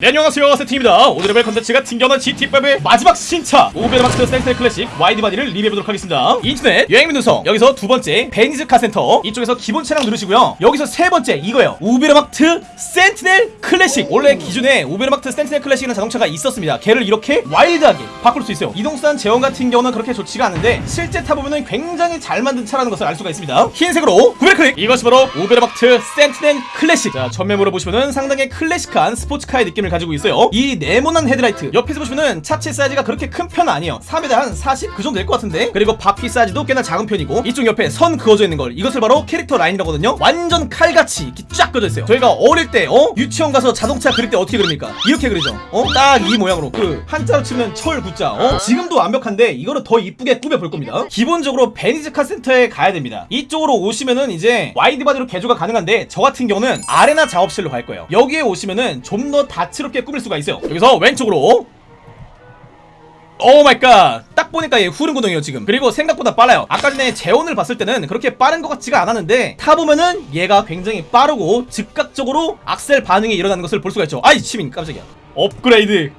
네 안녕하세요. 세팅입니다. 오늘의 벨 컨텐츠가 튕겨난 GT5의 마지막 신차. 오베르마스터 센터 클래식 와이드바디를 리뷰해보도록 하겠습니다. 인터넷 여행민 누성 여기서 두 번째 베니즈 카센터. 이쪽에서 기본 차량 누르시고요. 여기서 세 번째 이거예요. 우베르마트 센티넬 클래식. 원래 기존에 우베르마트 센티넬 클래식이라는 자동차가 있었습니다. 걔를 이렇게 와일드하게 바꿀 수 있어요. 이동수단 제원 같은 경우는 그렇게 좋지가 않은데 실제 타보면 굉장히 잘 만든 차라는 것을 알 수가 있습니다. 흰색으로 구별 클릭. 이것이 바로 우베르마트 센티넬 클래식. 자 전면으로 보시면은 상당히 클래식한 스포츠카의 느낌을 가지고 있어요 이 네모난 헤드라이트 옆에서 보시면은 차체 사이즈가 그렇게 큰 편은 아니에요 3에다 한 40? 그 정도 될 것 같은데 그리고 바퀴 사이즈도 꽤나 작은 편이고 이쪽 옆에 선 그어져 있는 걸 이것을 바로 캐릭터 라인이라고 하거든요 완전 칼같이 이렇게 쫙 그어져 있어요 저희가 어릴 때 어? 유치원 가서 자동차 그릴 때 어떻게 그립니까? 이렇게 그리죠 어? 딱 이 모양으로 그 한자로 치면 철 구자 어? 지금도 완벽한데 이거를 더 이쁘게 꾸며볼 겁니다 기본적으로 베니즈 카 센터에 가야 됩니다 이쪽으로 오시면은 이제 wide body로 개조가 가능한데 저 같은 경우는 아레나 작업실로 갈 거예요 여기에 오시면은 좀 더 다채 롭게 꾸밀 수가 있어요. 여기서 왼쪽으로. oh my god 딱 보니까 얘 후륜구동이에요 지금. 그리고 생각보다 빨라요. 아까 전에 제원을 봤을 때는 그렇게 빠른 것 같지가 않았는데 타보면은 얘가 굉장히 빠르고 즉각적으로 악셀 반응이 일어나는 것을 볼 수가 있죠. 아이 치민 깜짝이야. 업그레이드.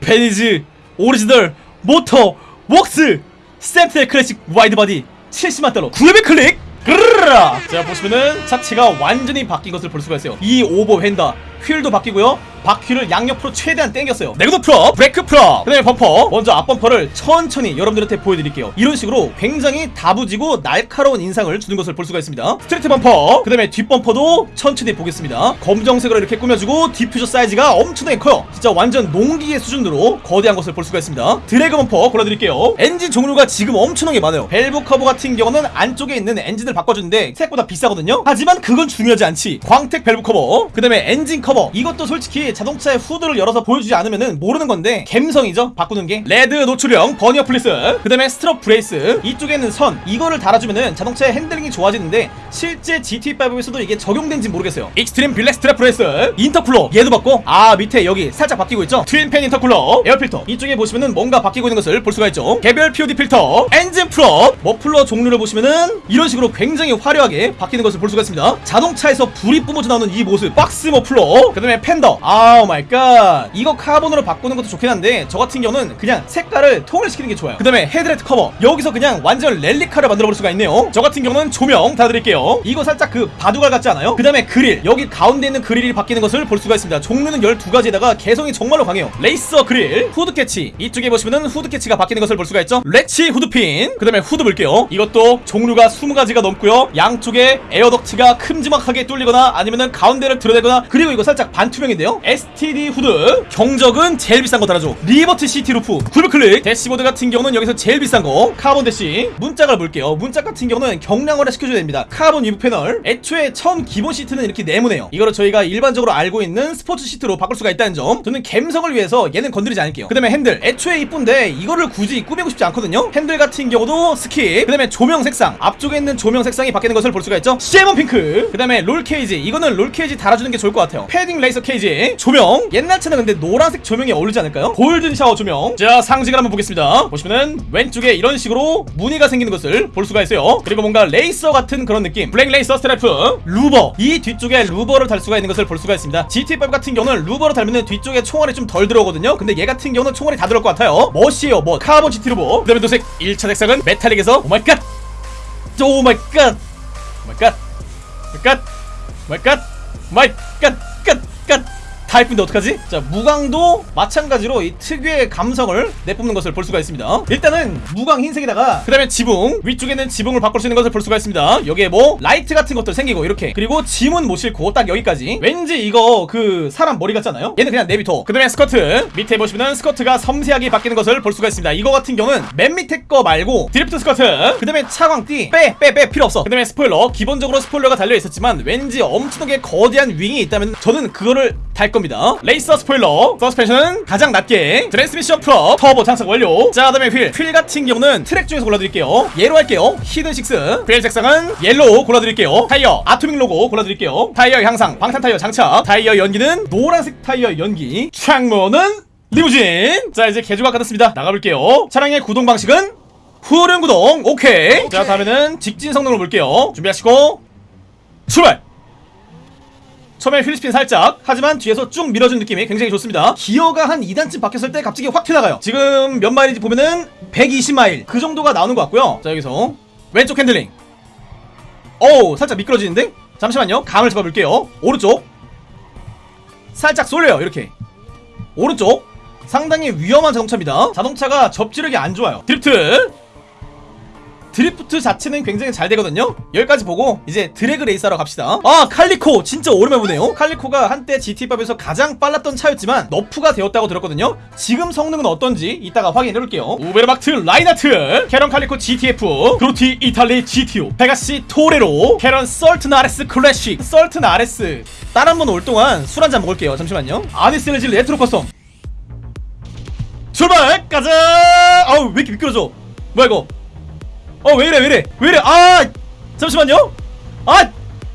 베니즈 오리지널 모터 웍스 센트럴 클래식 wide body 70만 달러. 900 클릭! 그르르라! 자 보시면은 차체가 완전히 바뀐 것을 볼 수가 있어요. 이 over fender. 휠도 바뀌고요 바퀴를 양옆으로 최대한 당겼어요. 네그도 프롭 브레이크 프로 그 다음에 범퍼. 먼저 앞범퍼를 천천히 여러분들한테 보여드릴게요. 이런 식으로 굉장히 다부지고 날카로운 인상을 주는 것을 볼 수가 있습니다. 스트레이트 범퍼. 그 다음에 뒷범퍼도 천천히 보겠습니다. 검정색으로 이렇게 꾸며주고 디퓨저 사이즈가 엄청나게 커요. 진짜 완전 농기계 수준으로 거대한 것을 볼 수가 있습니다. 드래그 범퍼 골라드릴게요. 엔진 종류가 지금 엄청나게 많아요. 밸브 커버 같은 경우는 안쪽에 있는 엔진을 바꿔주는데 생각보다 비싸거든요. 하지만 그건 중요하지 않지. 광택 밸브 커버. 그 다음에 엔진 커버. 이것도 솔직히 자동차의 후드를 열어서 보여주지 않으면 모르는 건데 갬성이죠? 바꾸는 게. 레드 노출형 버니어 플리스. 그 다음에 strut brace. 이쪽에는 선. 이거를 달아주면은 자동차의 핸들링이 좋아지는데 실제 GTA5에서도 이게 적용된지 모르겠어요. extreme black strut brace. intercooler. 얘도 바꿔. 아 밑에 여기 살짝 바뀌고 있죠? twin fan intercooler. air filter. 이쪽에 보시면은 뭔가 바뀌고 있는 것을 볼 수가 있죠? 개별 pod 필터. 엔진 프로 머플러 종류를 보시면은 이런 식으로 굉장히 화려하게 바뀌는 것을 볼 수가 있습니다. 자동차에서 불이 뿜어져 나오는 이 모습. 박스 머플러. 그 다음에 펜더. oh my god. 이거 카본으로 바꾸는 것도 좋긴 한데 저 같은 경우는 그냥 색깔을 통일 시키는 게 좋아요. 그 다음에 헤드라이트 커버. 여기서 그냥 완전 랠리카를 만들어 볼 수가 있네요. 저 같은 경우는 조명 다 드릴게요. 이거 살짝 그 바둑알 같지 않아요? 그 다음에 그릴. 여기 가운데 있는 그릴이 바뀌는 것을 볼 수가 있습니다. 종류는 12가지에다가 개성이 정말로 강해요. 레이서 그릴 후드 catch. 이쪽에 보시면은 후드 catch가 바뀌는 것을 볼 수가 있죠? latch 후드핀. 그 다음에 후드 볼게요. 이것도 종류가 20가지가 넘고요. 양쪽에 air duct가 큼지막하게 뚫리거나 아니면은 가운데를 드러내거나 그리고 이거 살짝 반투명인데요 STD 후드. 경적은 제일 비싼 거 달아줘. Liberty City roof. 굴클릭. 대시보드 같은 경우는 여기서 제일 비싼 거. 카본 대시 문짝을 볼게요. 문짝 같은 경우는 경량화를 시켜줘야 됩니다. 카본 weave 패널. 애초에 처음 기본 시트는 이렇게 네모네요. 이거를 저희가 일반적으로 알고 있는 스포츠 시트로 바꿀 수가 있다는 점. 저는 감성을 위해서 얘는 건드리지 않을게요. 그 다음에 핸들. 애초에 이쁜데 이거를 굳이 꾸미고 싶지 않거든요. 핸들 같은 경우도 skip. 그 다음에 조명 색상. 앞쪽에 있는 조명 색상이 바뀌는 것을 볼 수가 있죠. salmon pink. 그 다음에 roll cage. 이거는 roll cage 달아주는 게 좋을 것 같아요. padding racer cage 조명. 옛날 차는 근데 노란색 조명이 어울리지 않을까요? golden shower 조명. 자 상징을 한번 보겠습니다. 보시면은 왼쪽에 이런 식으로 무늬가 생기는 것을 볼 수가 있어요. 그리고 뭔가 레이서 같은 그런 느낌. 블랙 레이서 스트라이프. 루버. 이 뒤쪽에 루버를 달 수가 있는 것을 볼 수가 있습니다. GTA5 같은 경우는 루버를 달면 뒤쪽에 총알이 좀 덜 들어오거든요. 근데 얘 같은 경우는 총알이 다 들어올 것 같아요. 멋이에요 멋 카본 GT 루버. 그 다음에 도색 1차 색상은 metallic에서 oh my god! 오마이갓! 오마이갓! 오마이갓! 오마이갓! 오마이갓! 갓갓 다 예쁜데 어떡하지? 자 무광도 마찬가지로 이 특유의 감성을 내뿜는 것을 볼 수가 있습니다. 일단은 무광 흰색에다가 그 다음에 지붕 위쪽에는 지붕을 바꿀 수 있는 것을 볼 수가 있습니다. 여기에 뭐 라이트 같은 것들 생기고 이렇게. 그리고 짐은 못 싣고 딱 여기까지. 왠지 이거 그 사람 머리 같잖아요? 얘는 그냥 내비둬 그 다음에 스커트. 밑에 보시면은 스커트가 섬세하게 바뀌는 것을 볼 수가 있습니다. 이거 같은 경우는 맨 밑에 거 말고 드리프트 스커트 그 다음에 차광띠. 빼 빼 빼 필요 없어. 그 다음에 스포일러. 기본적으로 스포일러가 달려 있었지만 왠지 엄청나게 거대한 윙이 있다면 저는 그거를 달 겁니다. 레이서 스포일러. 서스펜션은 가장 낮게 트랜스미션 프로 터보 장착 완료. 자 그다음에 휠. 휠 같은 경우는 트랙 중에서 골라드릴게요. 얘로 할게요. hidden six. 휠 색상은 yellow 골라드릴게요. 타이어 아토믹 로고 골라드릴게요. 타이어 향상 방탄 타이어 장착. 타이어 연기는 노란색 타이어 연기. 창문은 리무진. 자 이제 개조가 끝났습니다. 나가볼게요. 차량의 구동 방식은 후륜 구동. 오케이. 자 다음에는 직진 성능을 볼게요. 준비하시고 출발 처음에 wheel spin 살짝. 하지만 뒤에서 쭉 밀어준 느낌이 굉장히 좋습니다. 기어가 한 2단쯤 박혔을 때 갑자기 확 튀어나가요. 지금 몇 마일인지 보면은 120마일. 그 정도가 나오는 것 같고요. 자 여기서 왼쪽 핸들링. 어우 살짝 미끄러지는데? 잠시만요. 감을 잡아볼게요. 오른쪽. 살짝 쏠려요 이렇게. 오른쪽. 상당히 위험한 자동차입니다. 자동차가 접지력이 안 좋아요. drift drift 자체는 굉장히 잘 되거든요. 여기까지 보고 이제 drag race하러 갑시다. 아 칼리코! 진짜 오랜만에 보네요. 칼리코가 한때 GTA5에서 가장 빨랐던 차였지만 nerf가 되었다고 들었거든요. 지금 성능은 어떤지 이따가 확인해볼게요. 우베르마트 라이나트! 캐런 칼리코 GTF 그로티 이탈리 GTO 페가시 토레로 캐런 썰튼 RS 클래식 썰튼 RS 다른 분 올 동안 술 한 잔 먹을게요. 잠시만요. 아디스레지 레트로 custom. 출발! 가자! 아우 왜 이렇게 미끄러져? 뭐야 이거 어 왜이래 왜이래? 왜이래? 아! 잠시만요. 아!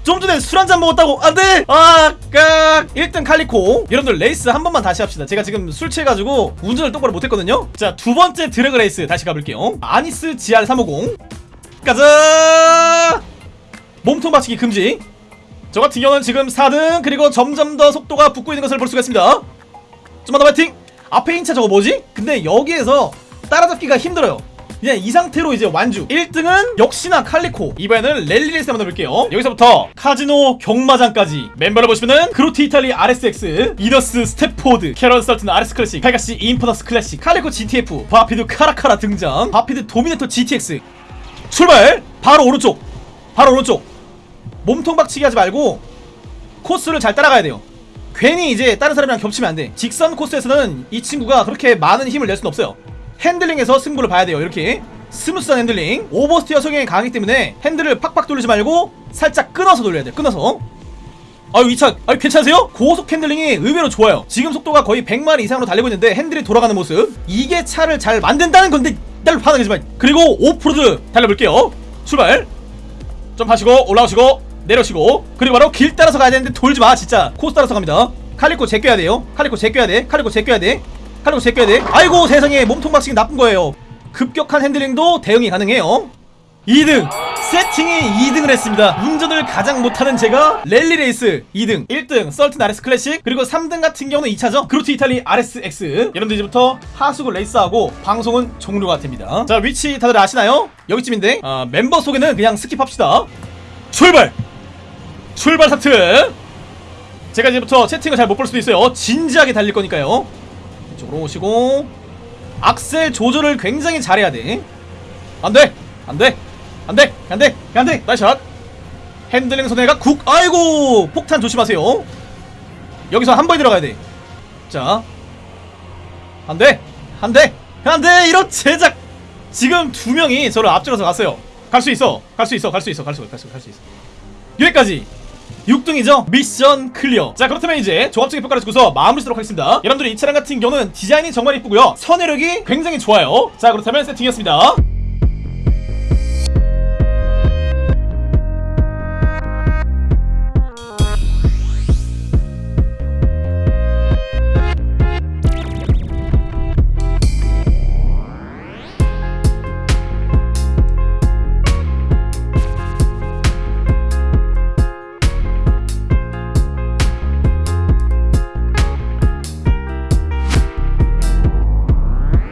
좀 전에 술 한 잔 먹었다고. 안돼! 아까 1등 칼리코. 여러분들 레이스 한 번만 다시 합시다. 제가 지금 술 취해가지고 운전을 똑바로 못했거든요. 자 두 번째 drag race 다시 가볼게요. 아니스 GR350 가자! 몸통 박치기 금지. 저 같은 경우는 지금 4등 그리고 점점 더 속도가 붙고 있는 것을 볼 수가 있습니다. 좀만 더 파이팅! 앞에 인차 저거 뭐지? 근데 여기에서 따라잡기가 힘들어요 그냥 이 상태로 이제 완주. 1등은 역시나 칼리코. 이번에는 랠리레이스 한번 해볼게요. 여기서부터 카지노 경마장까지. 멤버를 보시면은 그로티 이탈리 RSX 이더스 스텝포드 캐런 설튼 RS 클래식 칼가시 인퍼너스 클래식 칼리코 GTF 바피드 카라카라 등장 바피드 도미네터 GTX 출발! 바로 오른쪽. 바로 오른쪽. 몸통 박치기 하지 말고 코스를 잘 따라가야 돼요. 괜히 이제 다른 사람이랑 겹치면 안돼. 직선 코스에서는 이 친구가 그렇게 많은 힘을 낼 수는 없어요 핸들링에서 승부를 봐야 돼요. 이렇게. 스무스한 핸들링. oversteer 성향이 강하기 때문에 핸들을 팍팍 돌리지 말고 살짝 끊어서 돌려야 돼요. 끊어서. 아유 이 차 아유 괜찮으세요? 고속 핸들링이 의외로 좋아요. 지금 속도가 거의 100마일 이상으로 달리고 있는데 핸들이 돌아가는 모습. 이게 차를 잘 만든다는 건데 딸 화나지 마 그리고 오프로드 달려볼게요. 출발. 좀 하시고 올라오시고 내려오시고. 그리고 바로 길 따라서 가야 되는데 돌지 마 진짜. 코스 따라서 갑니다. 칼리코 제껴야 돼요. 칼리코 제껴야 돼. 칼리코 제껴야 돼 칼리코 제껴야 돼 아이고 세상에 몸통 박치기 나쁜 거예요. 급격한 핸들링도 대응이 가능해요. 2등 세팅이 2등을 했습니다. 운전을 가장 못하는 제가 랠리 레이스 2등. 1등 썰튼 RS 클래식. 그리고 3등 같은 경우는 이 차죠. 그루트 이탈리 RSX 여러분들 이제부터 하수구 레이스하고 방송은 종료가 됩니다. 자 위치 다들 아시나요? 여기쯤인데 아, 멤버 소개는 그냥 skip합시다. 출발! 출발 하트! 제가 이제부터 채팅을 잘 못 볼 수도 있어요. 진지하게 달릴 거니까요 이쪽으로 오시고 악셀 조절을 굉장히 잘해야 돼. 안돼! 안돼! 안돼! 안돼! 안돼! 나이샷! 핸들링 손해가 국! 아이고! 폭탄 조심하세요. 여기서 한 번에 들어가야 돼자. 안돼! 안돼! 안돼! 이런 제작! 지금 두 명이 저를 앞질러서 갔어요. 갈 수 있어. 갈 수 있어. 갈 수 있어. 갈 수 있어. 갈 수 있어. 여기까지 6등이죠? 미션 클리어. 자 그렇다면 이제 종합적인 평가를 듣고서 마무리 쓰도록 하겠습니다. 여러분들이 이 차량 같은 경우는 디자인이 정말 이쁘고요. 선회력이 굉장히 좋아요. 자 그렇다면 세팅이었습니다